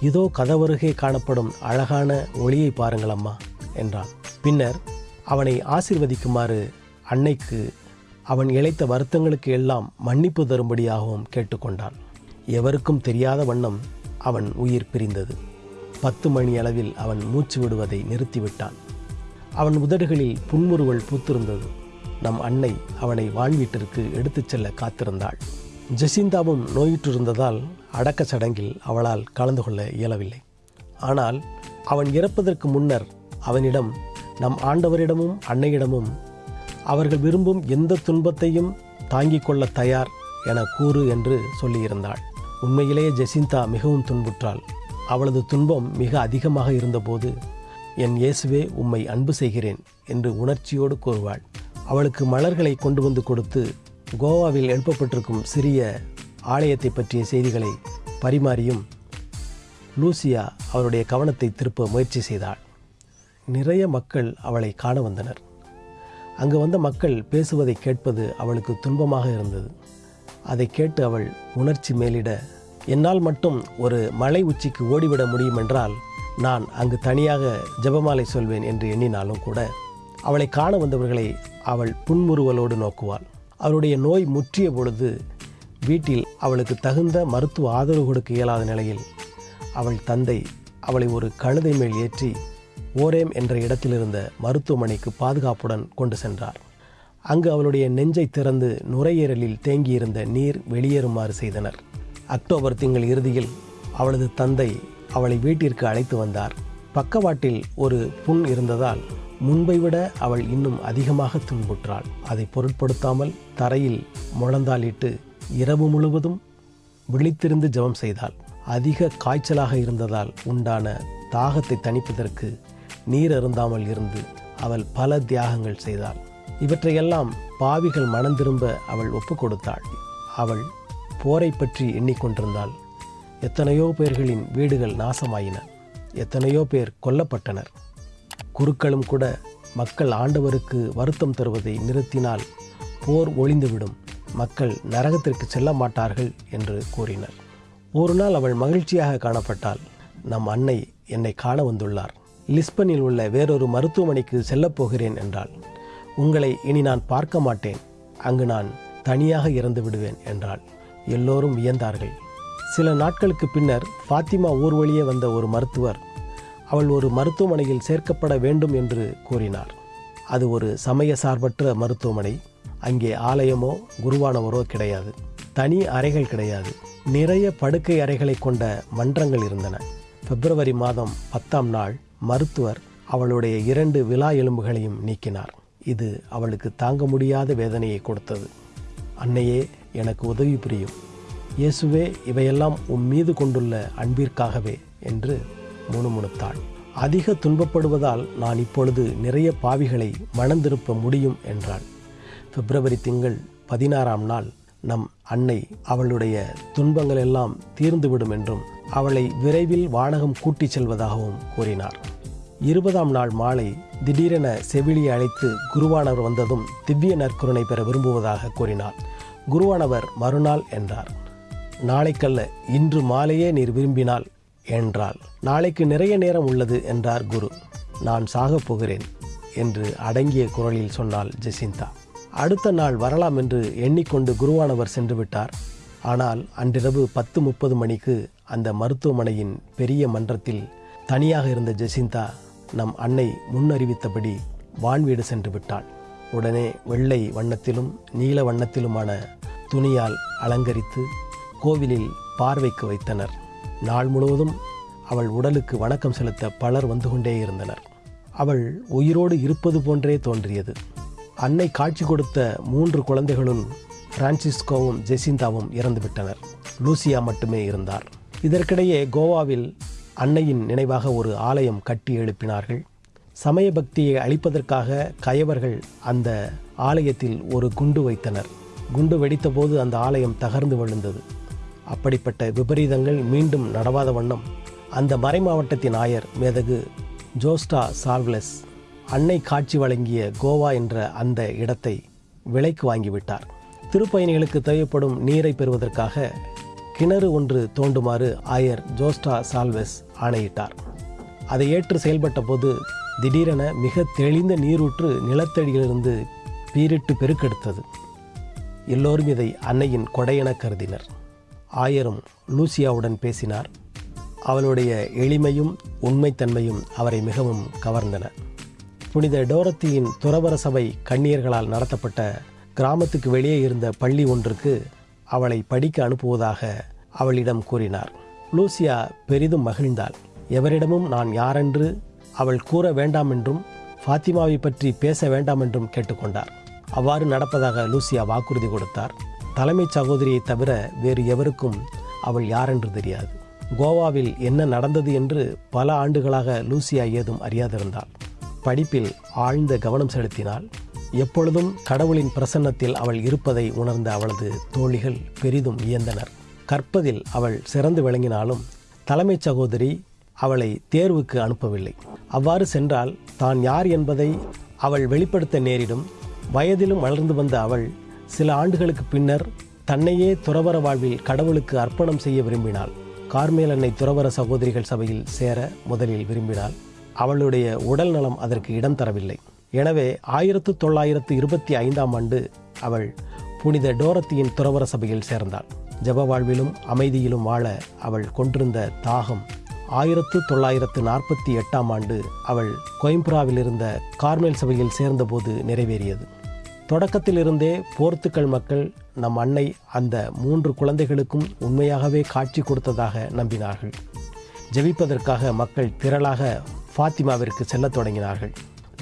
இதோ கதவருகே காணப்படும் அழகான ஒளியை பாருங்கள் அம்மா என்றான். பின்னர் அவனை ஆசிர்வதிக்குமாறு அன்னைக்கு அவன் இழைத்த வருத்தங்களுக்கு எல்லாம் மன்னிப்பு தரும்படியாகவும் கேட்டுக்கொண்டான். எவருக்கும் தெரியாத வண்ணம் அவன் உயிர் பிரிந்தது. பத்து மணி அளவில் அவன் மூச்சு விடுவதை நிறுத்திவிட்டான். அவன் உதடுகளில் புன்முறுவல் பூத்திருந்தது. நம் அன்னை அவனை வாழ்வீட்டிற்கு எடுத்துச் செல்ல காத்திருந்தாள். ஜெசிந்தாவும் நோயுற்றிருந்ததால் அடக்க சடங்கில் அவளால் கலந்து கொள்ள இயலவில்லை. ஆனால் அவன் இறப்பதற்கு முன்னர் அவனிடம் நம் ஆண்டவரிடமும் அன்னையிடமும் அவர்கள் விரும்பும் எந்த துன்பத்தையும் தாங்கிக் கொள்ள தயார் என கூறு என்று சொல்லியிருந்தாள். உண்மையிலேயே ஜெசிந்தா மிகவும் துன்புற்றாள். அவளது துன்பம் மிக அதிகமாக இருந்தபோது என் இயேசுவே உம்மை அன்பு செய்கிறேன் என்று உணர்ச்சியோடு கூறுவாள். அவளுக்கு மலர்களை கொண்டு வந்து கொடுத்து கோவாவில் எழுப்பப்பட்டிருக்கும் சிறிய ஆலயத்தை பற்றிய செய்திகளை பரிமாறியும் லூசியா அவருடைய கவனத்தை திருப்ப முயற்சி செய்தாள். நிறைய மக்கள் அவளை காண வந்தனர். அங்கு வந்த மக்கள் பேசுவதை கேட்பது அவளுக்கு துன்பமாக இருந்தது. அதை கேட்டு அவள் உணர்ச்சி மேலிட என்னால் மட்டும் ஒரு மலை உச்சிக்கு ஓடிவிட முடியும் என்றால் நான் அங்கு தனியாக ஜெபமாலை சொல்வேன் என்று எண்ணினாலும் கூட அவளை காண வந்தவர்களை அவள் புன்முறுவலோடு நோக்குவாள். அவளுடைய நோய் முற்றிய பொழுது வீட்டில் அவளுக்கு தகுந்த மருத்துவ ஆதரவு கொடுக்க இயலாத நிலையில் அவள் தந்தை அவளை ஒரு கழுதை மேல் ஏற்றி ஓரேம் என்ற இடத்திலிருந்த மருத்துவமனைக்கு பாதுகாப்புடன் கொண்டு சென்றார். அங்கு அவளுடைய நெஞ்சை திறந்து நுரையீரலில் தேங்கியிருந்த நீர் வெளியேறுமாறு செய்தனர். அக்டோபர் திங்கள் இறுதியில் அவளது தந்தை அவளை வீட்டிற்கு அழைத்து வந்தார். பக்கவாட்டில் ஒரு புண் இருந்ததால் முன்பை விட அவள் இன்னும் அதிகமாக துன்புற்றாள். அதை பொருட்படுத்தாமல் தரையில் முழந்தாளிட்டு இரவு முழுவதும் விழித்திருந்து ஜெபம் செய்தாள். அதிக காய்ச்சலாக இருந்ததால் உண்டான தாகத்தை தணிப்பதற்கு நீர் அருந்தாமல் இருந்து அவள் பல தியாகங்கள் செய்தாள். இவற்றையெல்லாம் பாவிகள் மனம் திரும்ப அவள் ஒப்பு கொடுத்தாள். அவள் போரை பற்றி எண்ணிக்கொண்டிருந்தாள் எத்தனையோ பேர்களின் வீடுகள் நாசமாயின. எத்தனையோ பேர் கொல்லப்பட்டனர். குருக்களும் கூட மக்கள் ஆண்டவருக்கு வருத்தம் தருவதை நிறுத்தினால் போர் ஒளிந்துவிடும் மக்கள் நரகத்திற்கு செல்ல மாட்டார்கள் என்று கூறினர். ஒரு நாள் அவள் மகிழ்ச்சியாக காணப்பட்டாள். நம் அன்னை என்னை காண வந்துள்ளார். லிஸ்பனில் உள்ள வேறொரு மருத்துவமனைக்கு செல்லப்போகிறேன் என்றாள். உங்களை இனி நான் பார்க்க மாட்டேன். அங்கு நான் தனியாக இறந்து விடுவேன் என்றாள். எல்லோரும் வியந்தார்கள். சில நாட்களுக்கு பின்னர் ஃபாத்திமா ஊர் வழியே வந்த ஒரு மருத்துவர் அவள் ஒரு மருத்துவமனையில் சேர்க்கப்பட வேண்டும் என்று கூறினார். அது ஒரு சமய சார்பற்ற மருத்துவமனை. அங்கே ஆலயமோ குருவானவரோ கிடையாது. தனி அறைகள் கிடையாது. நிறைய படுக்கை அறைகளை கொண்ட மன்றங்கள் இருந்தன. பிப்ரவரி மாதம் பத்தாம் நாள் மருத்துவர் அவளுடைய இரண்டு விலா எலும்புகளையும் நீக்கினார். இது அவளுக்கு தாங்க முடியாத வேதனையை கொடுத்தது. அன்னையே எனக்கு உதவி புரியும். இயேசுவே இவையெல்லாம் உன் மீது கொண்டுள்ள அன்பிற்காகவே என்று முணுமுணுத்தாள். அதிக துன்பப்படுவதால் நான் இப்பொழுது நிறைய பாவிகளை மணந்திருப்ப முடியும் என்றாள். பிப்ரவரி திங்கள் பதினாறாம் நாள் நம் அன்னை அவளுடைய துன்பங்கள் எல்லாம் தீர்ந்துவிடும் என்றும் அவளை விரைவில் வானகம் கூட்டிச் செல்வதாகவும் கூறினார். இருபதாம் நாள் மாலை திடீரென செவிலியை அழைத்து குருவானவர் வந்ததும் திவ்ய நற்கருணை பெற விரும்புவதாக கூறினார். குருவானவர் மறுநாள் என்றார். நாளைக்கல்ல இன்று மாலையே நீர் விரும்பினால் என்றாள். நாளைக்கு நிறைய நேரம் உள்ளது என்றார் குரு. நான் சாகப் போகிறேன் என்று அடங்கிய குரலில் சொன்னாள் ஜெசிந்தா. அடுத்த நாள் வரலாம் என்று எண்ணிக்கொண்டு குருவானவர் சென்று விட்டார். ஆனால் அன்றிரவு பத்து முப்பது மணிக்கு அந்த மருத்துவமனையின் பெரிய மன்றத்தில் தனியாக இருந்த ஜெசிந்தா நம் அன்னை முன்னறிவித்தபடி வான்வீடு சென்று விட்டாள். உடனே வெள்ளை வண்ணத்திலும் நீல வண்ணத்திலுமான துணியால் அலங்கரித்து கோவிலில் பார்வைக்கு வைத்தனர். நாள் முழுவதும் அவள் உடலுக்கு வணக்கம் செலுத்த பலர் வந்து கொண்டே இருந்தனர். அவள் உயிரோடு இருப்பது போன்றே தோன்றியது. அன்னை காட்சி கொடுத்த மூன்று குழந்தைகளும் பிரான்சிஸ்கோவும் ஜெசிந்தாவும் இறந்துவிட்டனர். லூசியா மட்டுமே இருந்தார். இதற்கிடையே கோவாவில் அன்னையின் நினைவாக ஒரு ஆலயம் கட்டி எழுப்பினார்கள். சமய பக்தியை அழிப்பதற்காக கயவர்கள் அந்த ஆலயத்தில் ஒரு குண்டு வைத்தனர். குண்டு வெடித்தபோது அந்த ஆலயம் தகர்ந்து விழுந்தது. அப்படிப்பட்ட விபரீதங்கள் மீண்டும் நடவாத வண்ணம் அந்த மறைமாவட்டத்தின் ஆயர் மேதகு ஜோஸ்டா சால்வ்லெஸ் அன்னை காட்சி வழங்கிய கோவா என்ற அந்த இடத்தை விலைக்கு வாங்கிவிட்டார். திருப்பயணிகளுக்கு தேவைப்படும் நீரை பெறுவதற்காக கிணறு ஒன்று தோண்டுமாறு ஆயர் ஜோஸ்டா சால்வெஸ் ஆணையிட்டார். அதை ஏற்று செயல்பட்ட போது திடீரென மிக தெளிந்த நீரூற்று நிலத்தடியிலிருந்து பீரிட்டு பெருக்கெடுத்தது. எல்லோரும் இதை அன்னையின் கொடையென கருதினர். ஆயரும் லூசியாவுடன் பேசினார். அவளுடைய எளிமையும் உண்மைத்தன்மையும் அவரை மிகவும் கவர்ந்தன. புனித டோரத்தியின் துறவர சபை கண்ணியர்களால் நடத்தப்பட்ட கிராமத்துக்கு வெளியே இருந்த பள்ளி ஒன்றுக்கு அவளை படிக்க அனுப்புவதாக அவளிடம் கூறினார். லூசியா பெரிதும் மகிழ்ந்தாள். எவரிடமும் நான் யாரென்று அவள் கூற வேண்டாம் என்றும் ஃபாத்திமாவை பற்றி பேச வேண்டாம் என்றும் கேட்டுக்கொண்டார். அவ்வாறு நடப்பதாக லூசியா வாக்குறுதி கொடுத்தார். தலைமைச் சகோதரியை தவிர வேறு எவருக்கும் அவள் யாரென்று தெரியாது. கோவாவில் என்ன நடந்தது என்று பல ஆண்டுகளாக லூசியா ஏதும் அறியாதிருந்தாள். படிப்பில் ஆழ்ந்த கவனம் செலுத்தினாள் எப்பொழுதும் கடவுளின் பிரசன்னத்தில் அவள் இருப்பதை உணர்ந்த அவளது தோழிகள் பெரிதும் வியந்தனர். கற்பதில் அவள் சிறந்து விளங்கினாலும் தலைமைச் சகோதரி அவளை தேர்வுக்கு அனுப்பவில்லை. அவ்வாறு சென்றால் தான் யார் என்பதை அவள் வெளிப்படுத்த நேரிடும். வயதிலும் வளர்ந்து வந்த அவள் சில ஆண்டுகளுக்கு பின்னர் தன்னையே துறவர வாழ்வில் கடவுளுக்கு அர்ப்பணம் செய்ய விரும்பினாள். கார்மேலன்னை துறவர சகோதரிகள் சபையில் சேர முதலில் விரும்பினாள். அவளுடைய உடல் நலம் அதற்கு இடம் தரவில்லை. எனவே ஆயிரத்து தொள்ளாயிரத்து இருபத்தி ஐந்தாம் ஆண்டு அவள் புனித டோரத்தியின் துறவர சபையில் சேர்ந்தாள். ஜப வாழ்விலும் அமைதியிலும் வாழ அவள் கொண்டிருந்த தாகம் ஆயிரத்து தொள்ளாயிரத்து நாற்பத்தி எட்டாம் ஆண்டு அவள் கோயம்புராவில் இருந்த கார்மேல் சபையில் சேர்ந்தபோது நிறைவேறியது. தொடக்கத்திலிருந்தே போர்த்துக்கல் மக்கள் நம் அன்னை அந்த மூன்று குழந்தைகளுக்கும் உண்மையாகவே காட்சி கொடுத்ததாக நம்பினார்கள். ஜெபிப்பதற்காக மக்கள் திரளாக ஃபாத்திமாவிற்கு செல்லத் தொடங்கினார்கள்.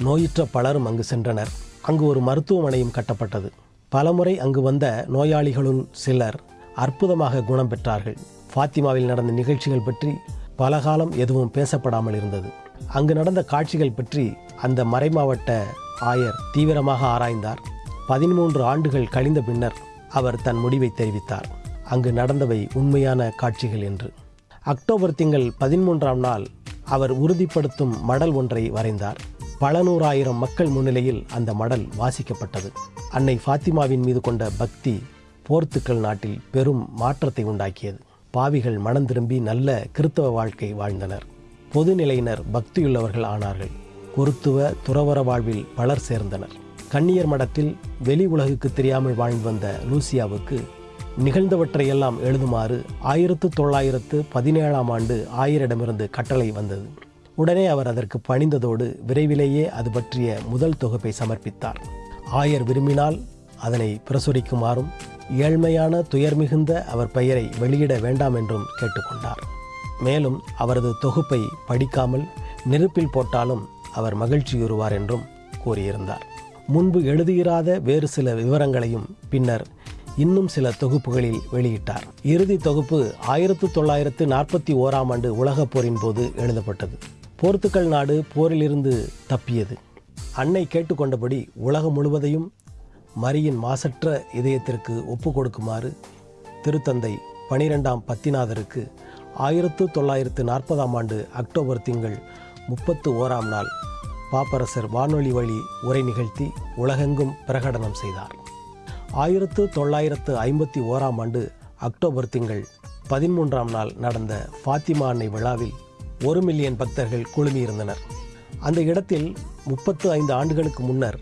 நோயுற்ற பலரும் அங்கு சென்றனர். அங்கு ஒரு மருத்துவமனையும் கட்டப்பட்டது. பலமுறை அங்கு வந்த நோயாளிகளுள் சிலர் அற்புதமாக குணம் பெற்றார்கள். ஃபாத்திமாவில் நடந்த நிகழ்ச்சிகள் பற்றி பல காலம் எதுவும் பேசப்படாமல் இருந்தது. அங்கு நடந்த காட்சிகள் பற்றி அந்த மறைமாவட்ட ஆயர் தீவிரமாக ஆராய்ந்தார். பதிமூன்று ஆண்டுகள் கழிந்த பின்னர் அவர் தன் முடிவை தெரிவித்தார். அங்கு நடந்தவை உண்மையான காட்சிகள் என்று. அக்டோபர் திங்கள் பதிமூன்றாம் நாள் அவர் உறுதிப்படுத்தும் மடல் ஒன்றை வரைந்தார். பல நூறாயிரம் மக்கள் முன்னிலையில் அந்த மடல் வாசிக்கப்பட்டது. அன்னை ஃபாத்திமாவின் மீது கொண்ட பக்தி போர்த்துக்கல் நாட்டில் பெரும் மாற்றத்தை உண்டாக்கியது. பாவிகள் மனம் திரும்பி நல்ல கிறித்தவ வாழ்க்கை வாழ்ந்தனர். பொதுநிலையினர் பக்தியுள்ளவர்கள் ஆனார்கள். குருத்துவ துறவர வாழ்வில் பலர் சேர்ந்தனர். கன்னியர் மடத்தில் வெளி உலகுக்கு தெரியாமல் வாழ்ந்து வந்த லூசியாவுக்கு நிகழ்ந்தவற்றையெல்லாம் எழுதுமாறு ஆயிரத்து தொள்ளாயிரத்து பதினேழாம் ஆண்டு ஆயரிடமிருந்து கட்டளை வந்தது. உடனே அவர் அதற்கு பணிந்ததோடு விரைவிலேயே அது பற்றிய முதல் தொகுப்பை சமர்ப்பித்தார். ஆயர் விரும்பினால் அதனை பிரசுரிக்குமாறும் ஏழ்மையான துயர் மிகுந்த அவர் பெயரை வெளியிட வேண்டாம் என்றும் கேட்டுக்கொண்டார். மேலும் அவரது தொகுப்பை படிக்காமல் நெருப்பில் போட்டாலும் அவர் மகிழ்ச்சியுறுவார் என்றும் கூறியிருந்தார். முன்பு எழுதியிராத வேறு சில விவரங்களையும் பின்னர் இன்னும் சில தொகுப்புகளில் வெளியிட்டார். இறுதி தொகுப்பு ஆயிரத்து தொள்ளாயிரத்து நாற்பத்தி ஓராம் ஆண்டு உலகப் போரின் போது எழுதப்பட்டது. போர்த்துக்கல் நாடு போரிலிருந்து தப்பியது. அன்னை கேட்டுக்கொண்டபடி உலகம் முழுவதையும் மரியின் மாசற்ற இதயத்திற்கு ஒப்பு கொடுக்குமாறு திருத்தந்தை பனிரெண்டாம் பத்திநாதருக்கு ஆயிரத்து தொள்ளாயிரத்து நாற்பதாம் ஆண்டு அக்டோபர் திங்கள் முப்பத்து ஓராம் நாள் பாப்பரசர் வானொலி வழி உரை நிகழ்த்தி உலகெங்கும் பிரகடனம் செய்தார். ஆயிரத்து தொள்ளாயிரத்து ஐம்பத்தி ஓராம் ஆண்டு அக்டோபர் திங்கள் பதிமூன்றாம் நாள் நடந்த ஃபாத்திமா அன்னை விழாவில் ஒரு மில்லியன் பக்தர்கள் குழுமியிருந்தனர். அந்த இடத்தில் முப்பத்து ஐந்து ஆண்டுகளுக்கு முன்னர்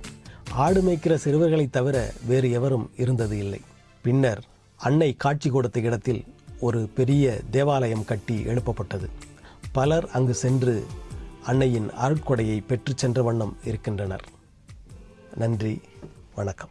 ஆடு மேய்க்கிற சிறுவர்களைத் தவிர வேறு எவரும் இருந்தது இல்லை. பின்னர் அன்னை காட்சி கொடுத்த இடத்தில் ஒரு பெரிய தேவாலயம் கட்டி எழுப்பப்பட்டது. பலர் அங்கு சென்று அன்னையின் அருட்கொடையை பெற்று சென்ற வண்ணம் இருக்கின்றனர். நன்றி வணக்கம்.